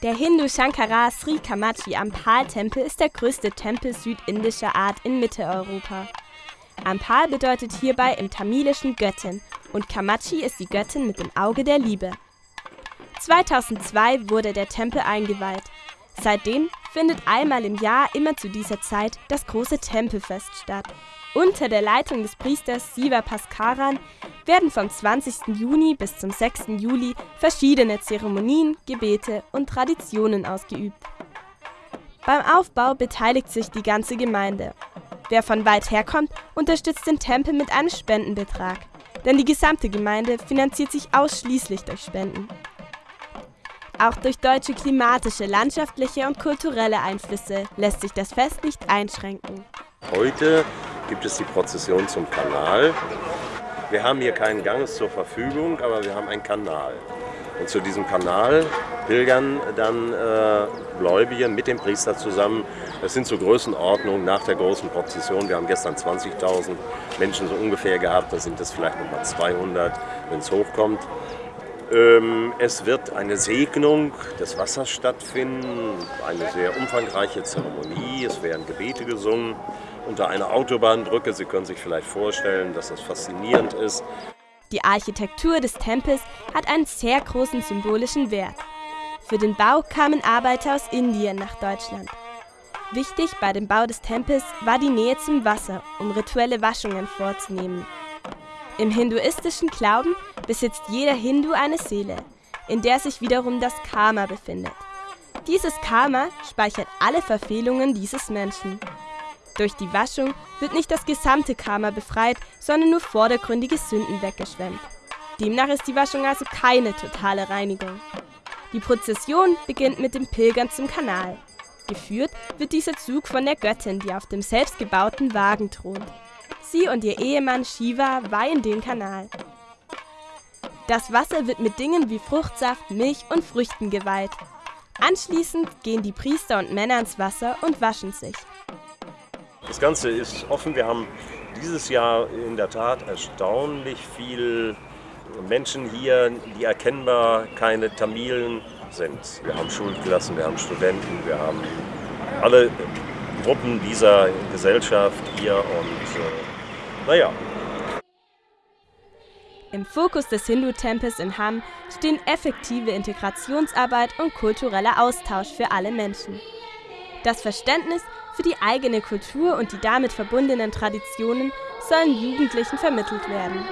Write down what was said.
Der Hindu Shankara Sri Kamachi Ampal-Tempel ist der größte Tempel südindischer Art in Mitteleuropa. Ampal bedeutet hierbei im Tamilischen Göttin und Kamachi ist die Göttin mit dem Auge der Liebe. 2002 wurde der Tempel eingeweiht. Seitdem findet einmal im Jahr immer zu dieser Zeit das große Tempelfest statt. Unter der Leitung des Priesters Siva Paskaran werden vom 20. Juni bis zum 6. Juli verschiedene Zeremonien, Gebete und Traditionen ausgeübt. Beim Aufbau beteiligt sich die ganze Gemeinde. Wer von weit herkommt, unterstützt den Tempel mit einem Spendenbetrag, denn die gesamte Gemeinde finanziert sich ausschließlich durch Spenden. Auch durch deutsche klimatische, landschaftliche und kulturelle Einflüsse lässt sich das Fest nicht einschränken. Heute gibt es die Prozession zum Kanal. Wir haben hier keinen Gang zur Verfügung, aber wir haben einen Kanal. Und zu diesem Kanal pilgern dann äh, Gläubige mit dem Priester zusammen. Das sind so Größenordnungen nach der großen Prozession. Wir haben gestern 20.000 Menschen so ungefähr gehabt. Da sind es vielleicht noch mal 200, wenn es hochkommt. Ähm, es wird eine Segnung des Wassers stattfinden, eine sehr umfangreiche Zeremonie. Es werden Gebete gesungen unter einer Autobahnbrücke. Sie können sich vielleicht vorstellen, dass das faszinierend ist. Die Architektur des Tempels hat einen sehr großen symbolischen Wert. Für den Bau kamen Arbeiter aus Indien nach Deutschland. Wichtig bei dem Bau des Tempels war die Nähe zum Wasser, um rituelle Waschungen vorzunehmen. Im hinduistischen Glauben besitzt jeder Hindu eine Seele, in der sich wiederum das Karma befindet. Dieses Karma speichert alle Verfehlungen dieses Menschen. Durch die Waschung wird nicht das gesamte Karma befreit, sondern nur vordergründige Sünden weggeschwemmt. Demnach ist die Waschung also keine totale Reinigung. Die Prozession beginnt mit dem Pilgern zum Kanal. Geführt wird dieser Zug von der Göttin, die auf dem selbstgebauten Wagen thront. Sie und ihr Ehemann Shiva weihen den Kanal. Das Wasser wird mit Dingen wie Fruchtsaft, Milch und Früchten geweiht. Anschließend gehen die Priester und Männer ins Wasser und waschen sich. Das Ganze ist offen. Wir haben dieses Jahr in der Tat erstaunlich viel Menschen hier, die erkennbar keine Tamilen sind. Wir haben Schulklassen, wir haben Studenten, wir haben alle Gruppen dieser Gesellschaft hier und äh, naja. Im Fokus des Hindu-Tempels in Hamm stehen effektive Integrationsarbeit und kultureller Austausch für alle Menschen. Das Verständnis für die eigene Kultur und die damit verbundenen Traditionen sollen Jugendlichen vermittelt werden.